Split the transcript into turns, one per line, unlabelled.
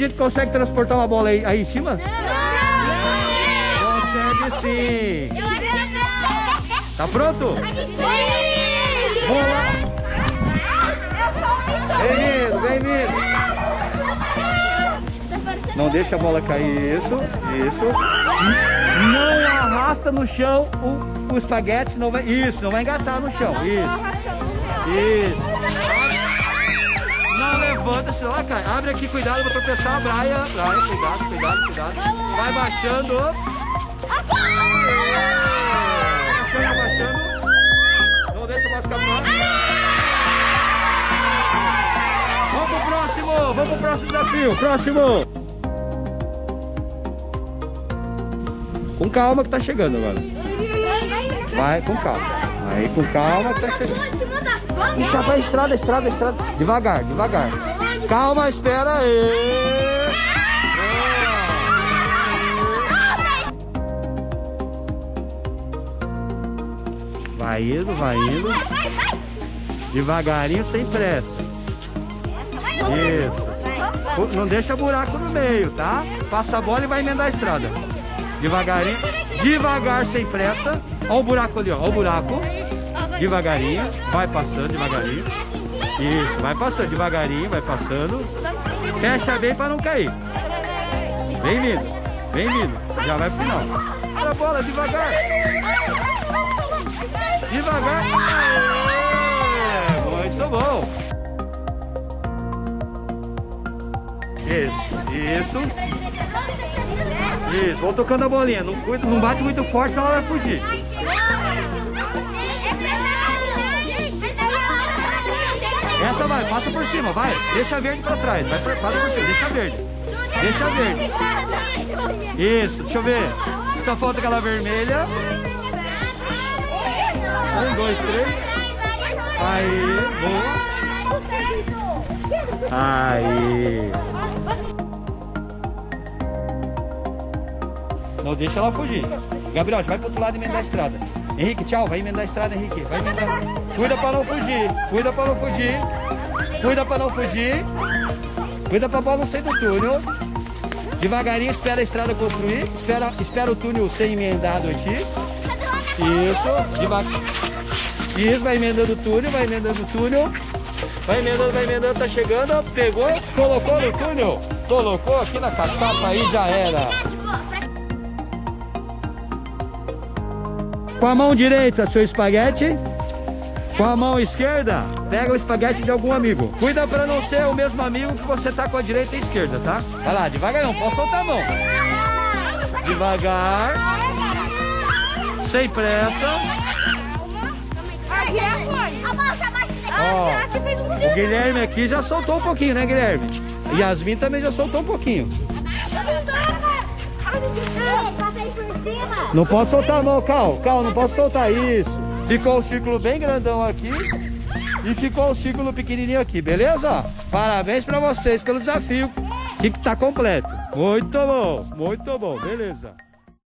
Henrique consegue transportar uma bola aí, aí em cima?
Não!
Consegue sim. Tá pronto?
Sim!
Vamos lá. Bem-vindo, bem-vindo. Não deixa a bola cair, isso, isso. Não arrasta no chão o, o espaguete, senão vai, isso, não vai engatar no chão, isso, isso. Não levanta, senão ela cai. Abre aqui, cuidado, vou tropeçar, Braia, Braia, cuidado, cuidado, cuidado. Vai baixando. Baixando, abaixando. Não deixa mais escapar. Vamos pro próximo, vamos pro próximo desafio, próximo. Com calma que tá chegando agora. Vai com calma. Aí com calma que tá chegando. Puxa, vai estrada, estrada, estrada. Devagar, devagar. Calma, espera aí. Vai indo, vai indo. Devagarinho, sem pressa. Isso. Não deixa buraco no meio, tá? Passa a bola e vai emendar a estrada. Devagarinho. Devagar, sem pressa. Olha o buraco ali, ó. Olha o buraco. Devagarinho. Vai passando, devagarinho. Isso, vai passando, devagarinho, vai passando. Fecha bem para não cair. Vem vindo, vem vindo. Já vai pro final. A bola, devagar. Devagar. É, muito bom. Isso, isso. Isso, vou tocando a bolinha. Não, não bate muito forte, senão ela vai fugir. Essa vai, passa por cima, vai. Deixa verde pra trás. Vai, passa por cima, deixa verde. Deixa verde. Isso, deixa eu ver. Só falta aquela vermelha. Um, dois, três. Aí, boa. Aí. Não deixa ela fugir. Gabriel, vai pro outro lado e emendar a estrada. Henrique, tchau. Vai emendar a estrada, Henrique. Vai emendar. Cuida pra não fugir. Cuida pra não fugir. Cuida pra não fugir. Cuida pra bola não sair do túnel. Devagarinho, espera a estrada construir. Espera, espera o túnel ser emendado aqui. Isso. Devagar. Isso, vai emendando o túnel, vai emendando o túnel. Vai emendando, vai emendando, tá chegando. Pegou, colocou no túnel. Colocou aqui na caçapa, aí já era. Com a mão direita, seu espaguete. Com a mão esquerda, pega o espaguete de algum amigo. Cuida para não ser o mesmo amigo que você tá com a direita e a esquerda, tá? Vai lá, devagar não, pode soltar a mão. Devagar. Sem pressa. Ó, o Guilherme aqui já soltou um pouquinho, né, Guilherme? Yasmin também já soltou um pouquinho. Não posso soltar a mão, Cal. Cal, não posso soltar isso. Ficou um círculo bem grandão aqui. E ficou um círculo pequenininho aqui, beleza? Parabéns pra vocês pelo desafio. Que tá completo. Muito bom, muito bom, beleza.